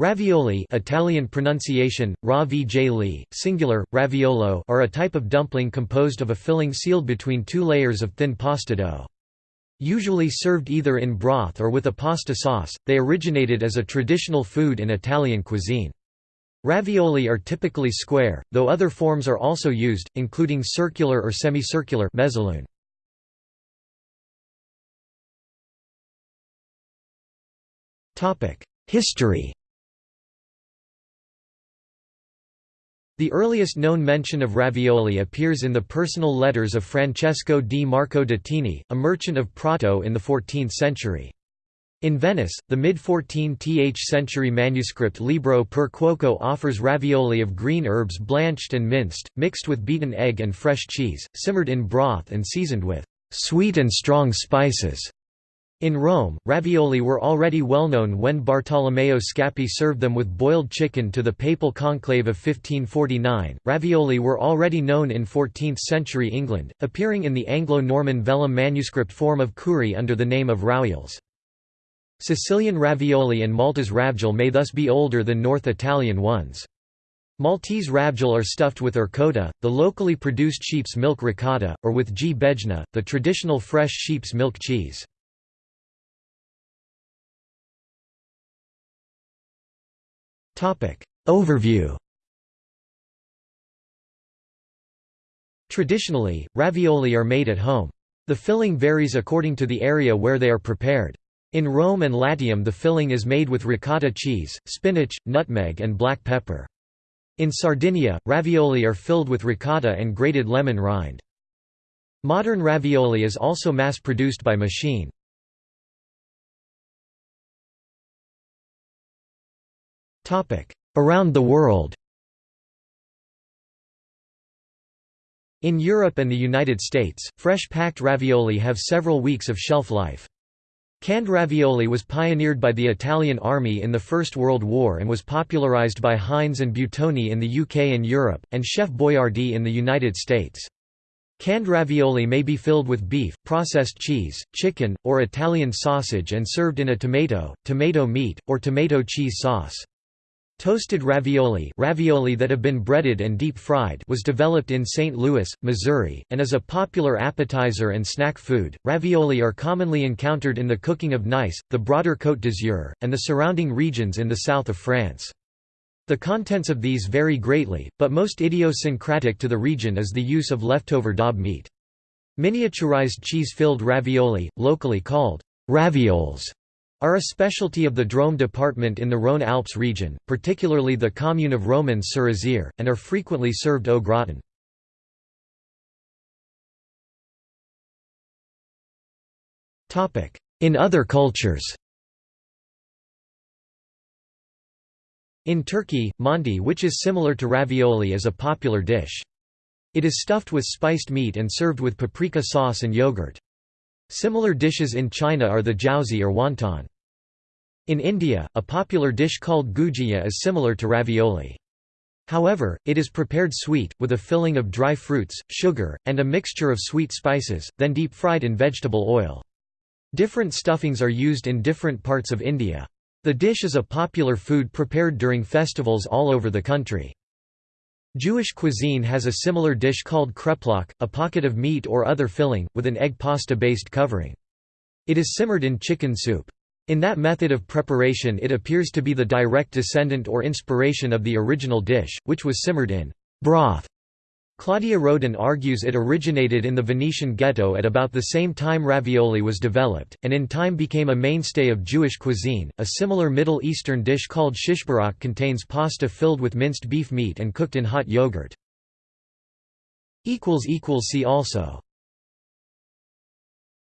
Ravioli Italian pronunciation, singular, raviolo are a type of dumpling composed of a filling sealed between two layers of thin pasta dough. Usually served either in broth or with a pasta sauce, they originated as a traditional food in Italian cuisine. Ravioli are typically square, though other forms are also used, including circular or semicircular mezzalune. History The earliest known mention of ravioli appears in the personal letters of Francesco di Marco Datini, a merchant of Prato in the 14th century. In Venice, the mid-14th century manuscript Libro per Cuoco offers ravioli of green herbs blanched and minced, mixed with beaten egg and fresh cheese, simmered in broth and seasoned with «sweet and strong spices». In Rome, ravioli were already well known when Bartolomeo Scappi served them with boiled chicken to the papal conclave of 1549. Ravioli were already known in 14th century England, appearing in the Anglo Norman vellum manuscript Forme of Cury under the name of rawiols. Sicilian ravioli and Malta's ravjul may thus be older than North Italian ones. Maltese ravjul are stuffed with ricotta, the locally produced sheep's milk ricotta, or with g the traditional fresh sheep's milk cheese. Overview Traditionally, ravioli are made at home. The filling varies according to the area where they are prepared. In Rome and Latium the filling is made with ricotta cheese, spinach, nutmeg and black pepper. In Sardinia, ravioli are filled with ricotta and grated lemon rind. Modern ravioli is also mass-produced by machine. Around the world In Europe and the United States, fresh packed ravioli have several weeks of shelf life. Canned ravioli was pioneered by the Italian Army in the First World War and was popularized by Heinz and Buitoni in the UK and Europe, and Chef Boyardee in the United States. Canned ravioli may be filled with beef, processed cheese, chicken, or Italian sausage and served in a tomato, tomato meat, or tomato cheese sauce. Toasted ravioli, ravioli that have been breaded and deep-fried was developed in St. Louis, Missouri, and is a popular appetizer and snack food. Ravioli are commonly encountered in the cooking of Nice, the broader Côte d'Azur, and the surrounding regions in the south of France. The contents of these vary greatly, but most idiosyncratic to the region is the use of leftover daube meat. Miniaturized cheese-filled ravioli, locally called ravioles, are a specialty of the Drôme department in the Rhône-Alpes region, particularly the commune of Romans-sur-Isère, and are frequently served au gratin. In other cultures In Turkey, mantı which is similar to ravioli is a popular dish. It is stuffed with spiced meat and served with paprika sauce and yogurt. Similar dishes in China are the jiaozi or wonton. In India, a popular dish called gujiya is similar to ravioli. However, it is prepared sweet, with a filling of dry fruits, sugar, and a mixture of sweet spices, then deep-fried in vegetable oil. Different stuffings are used in different parts of India. The dish is a popular food prepared during festivals all over the country. Jewish cuisine has a similar dish called kreplach, a pocket of meat or other filling, with an egg pasta-based covering. It is simmered in chicken soup. In that method of preparation it appears to be the direct descendant or inspiration of the original dish, which was simmered in broth. Claudia Roden argues it originated in the Venetian ghetto at about the same time ravioli was developed, and in time became a mainstay of Jewish cuisine. A similar Middle Eastern dish called shishbarak contains pasta filled with minced beef meat and cooked in hot yogurt. See also